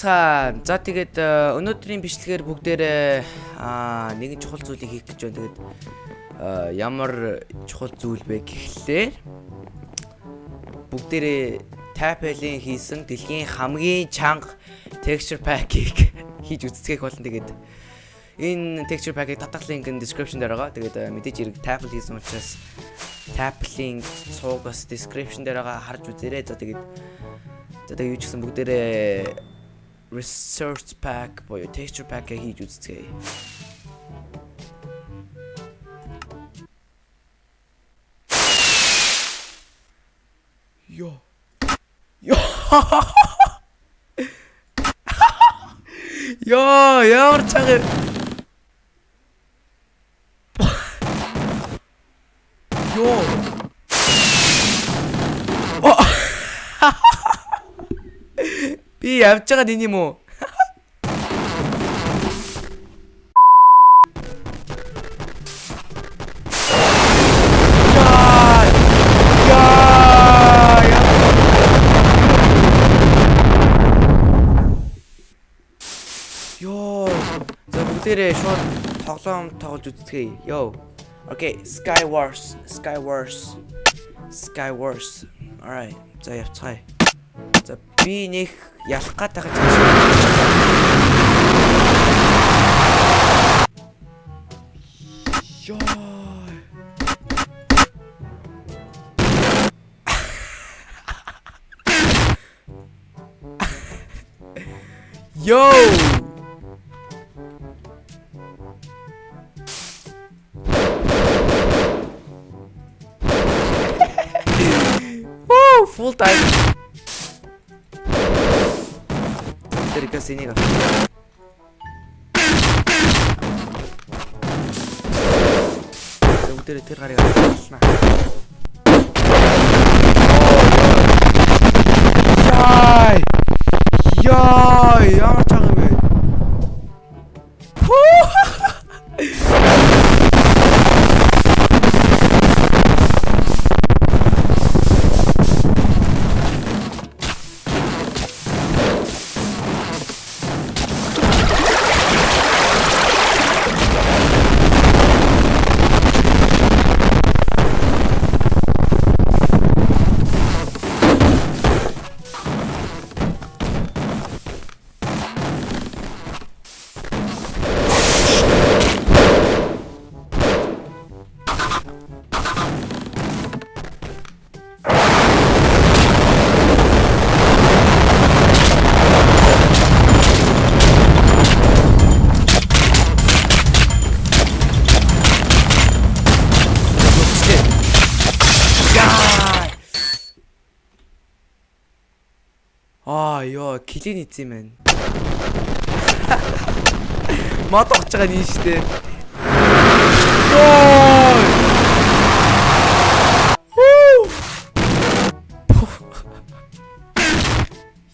байцгаана. За тэгээд э, өнөөдрийн бичлэгээр бүгдээрээ нэгэн чухал зүйлийг хийх гэж байна. Тэгээд э, ямар чухал зүйл бэ гэхлээр бүгдээрээ Tapel-ийн хийсэн дэлхийн хамгийн чанга texture pack-ийг хийж үзцгээх болно. Тэгээд энэ texture pack-ийг татах линк нь description дээр байгаа. Тэгээд э, мэдээж хэрэг Tapel хийсэн учраас Tapel-ийн цуугаас description дээр байгаа харж үзээрэй. За тэгээд За тэгээ юу ч гэсэн бүгдээрээ research pack for your texture pack I hit you today. Yo. Yo. Yo, yo, check it. Би явж байгаа нэг юм уу? Бүгдээрээ шууд тоглоом тоглож үзтгэе. Йоо. Okay, Sky Wars, Sky Wars. Sky Wars. Alright. За явцгаая. Би нэг ялах гад байгаа ч Йоо. Йоо. Woo, Тэр синийг авч. Бүгдээрээ тэр гарыг авчихна. Яй! Яй, ямар чанга юм бэ? Аа ёо, килин ийцэн юм байна. Мод огч байгаа нь штэ.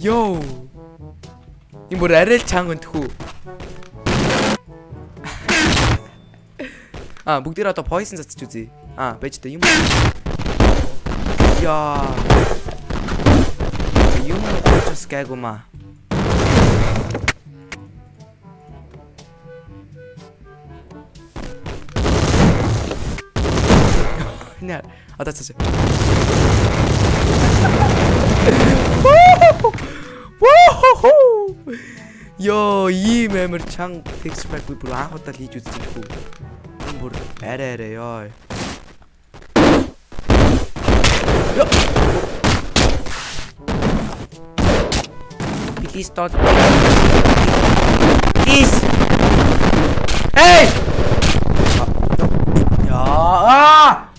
Йоо. Им бүр арай л чанга өнтхүү. Аа, бүгдээр одоо poison цацж үзье. Аа, байж та юм. Яа. Юм учраас гайгума. Нэ, одоо цааш. Йоо, ийм амар чанга text pack би бүр анх удаа л хийж үзсэн шүү. Бүр арай арай ёо. Йоо. Please don't. Please. Hey! Яа!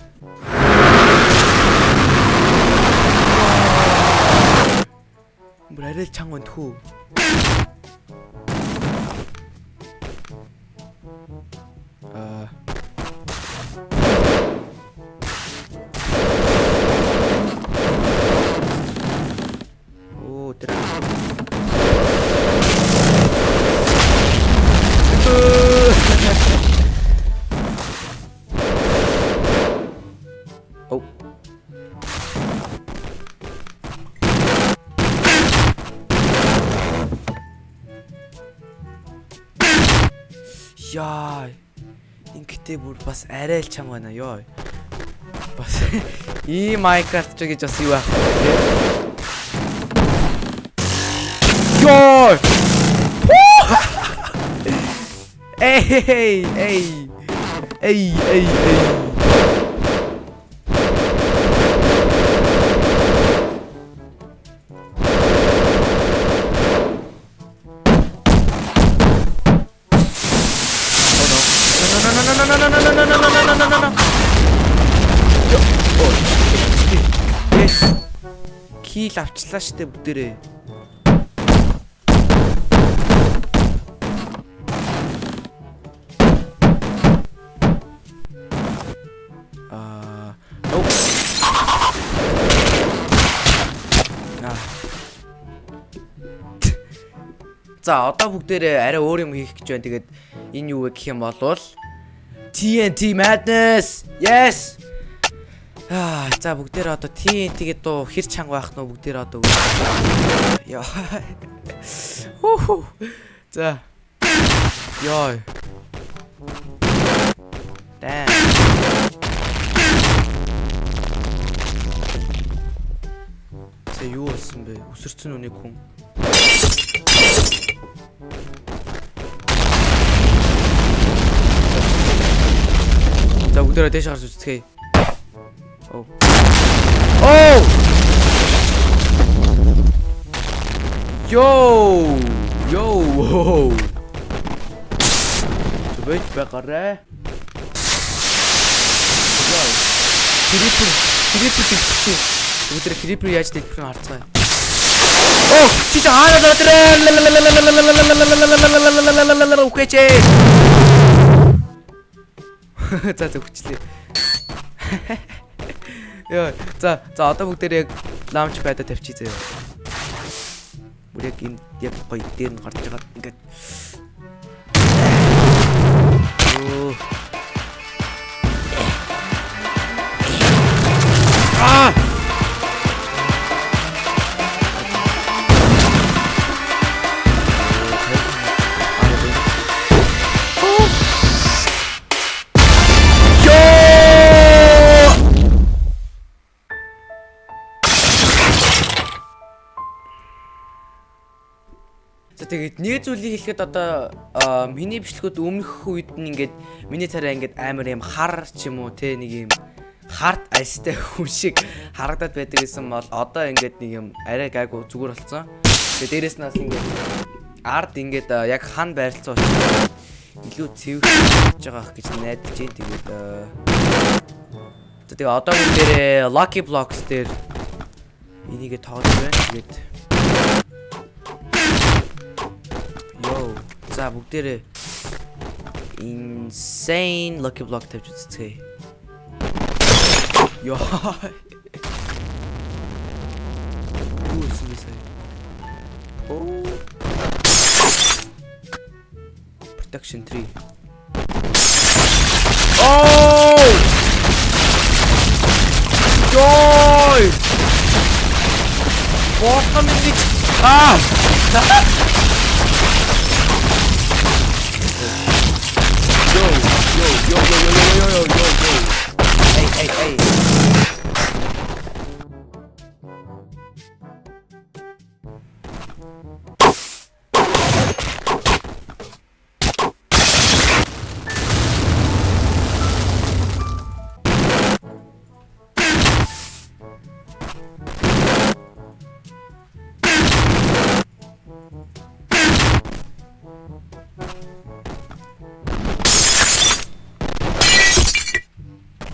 Бүр арай л чанга Ингээд бүр бас арай л чанга байна ёо. Бас ийм Minecraft ч гэж бас юу байх вэ? Ёо. Эй, эй. Эй, эй, эй. Кил авчлаа штэ бүгдээрээ. Аа. За одоо бүгдээрээ арай өөр юм хийх гэж байна. Тэгээд энэ юу вэ гэх юм бол TNT Madness. Yes. Аа, за бүгдээр одоо TNT-гээ дуу хэр чанга байх нь бүгдээр одоо Яа. Хөө. За. Яа. Дай. Тэ юу болсон бэ? Өсөрцөн үнийг хүн. Бүгдээрээ дэш гарч үзцгээе. Оо. Оо! Йоо! Йоо! Тэвэж байгаарэ. Яа. Крипер, крипер гэдэг. Бүгдээр крипер яаж дэлбэх нь харцгаая. Оо, чи чи хаана задраа? Үхээч. За за хүчлээ. Йоо, за за одоо бүгдээр яг лаунч байда тавьчих заяа. Бүр яг энэ яг гоё дээр нь гарч байгаа ингээд. Оо. Аа! Тэгээд нэг зүйлийг хэлэхэд одоо миний бичлэгүүд өмнөх үед нь ингээд миний царай ингээд амар юм хар ч юм уу те нэг юм хард альстай хүн шиг харагдаад байдаг гэсэн бол одоо ингээд нэг юм арай гайгүй зүгээр болсон. Тэгээд дээрэс нас ингээд ард ингээд яг хан байрлцсан учраас илүү цэвэр хийж байгаа гэж найдаж байна. Тэгээд За тэгээ одоо бүгд дээрээ Lucky Blocks дээр энийгээ тоолж байна. Тэгээд Yo. 자, 목대를 insane lucky block type just say. Yo. Ooh, suicide. Oh. Protection 3. Oh! Die! What a! Ah!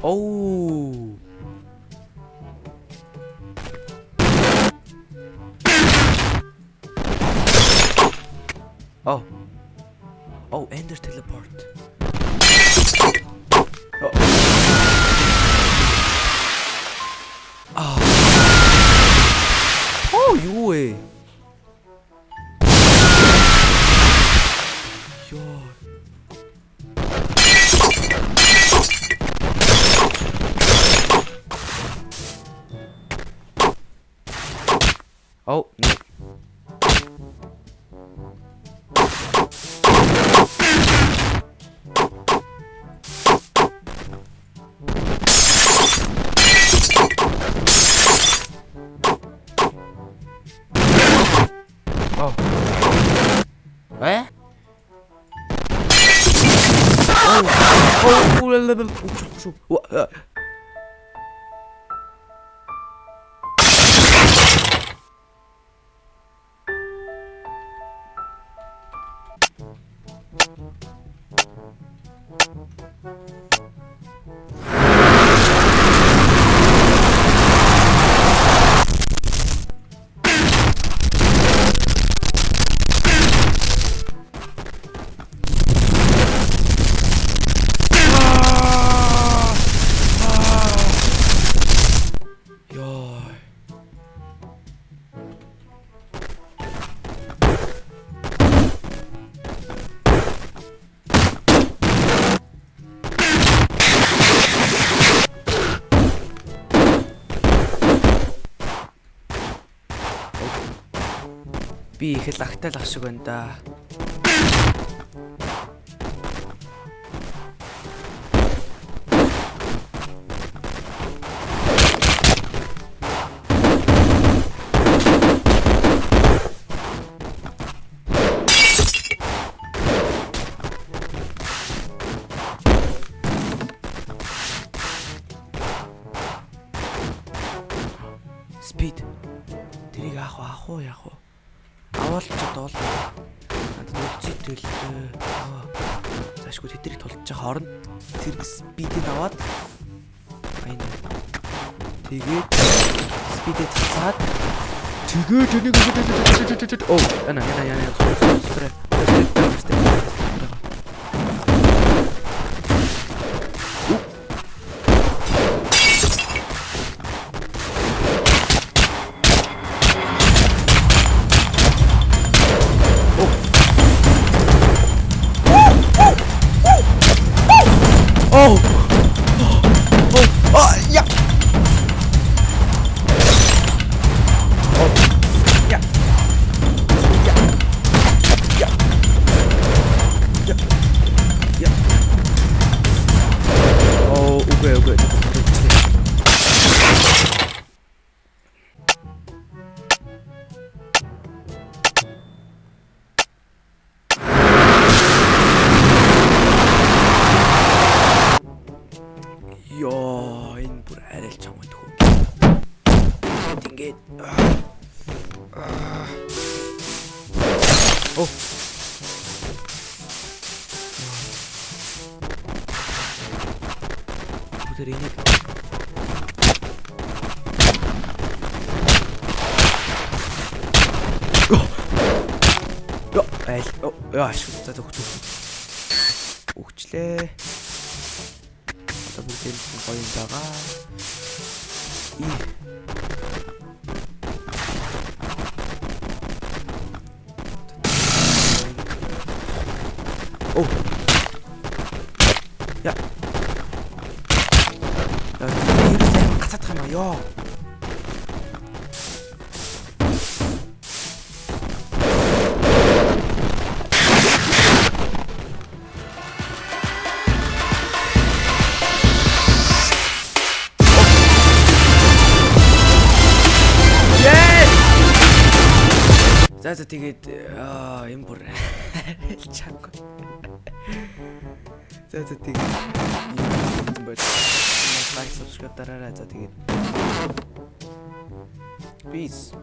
Oh. Oh. Oh, Ender teleport. Оо оо оо Йоо. Би их л агтаал ах шиг байна да. Speed. Тэрийг аах уу, аах уу, яах уу? Аваад ч доол. Надад үлцээ төлөө. Заашгүй тэдрийг тулж байгаа хооронд зэрэг спидийг аваад айн. Тэгээд спидийг цацаад тэгээд энийг оо яна яна яна Йоо, энэ бүр арай л чам байдаг хөө. Ингээд Оо. Бүтэр энийг Йоо, айл. Йоо, ашиг. За за хөтөө. Өгчлээ. Одоо бүгд энэ гоё юм байгаа. И. Оо. Я. Я, юу сайн гацаадах юм аа ёо. Yes! За тэгээд юм бүр чаг. За за тэгээд юм байна. Лайк subscribe дараарай. За тэгээд Peace.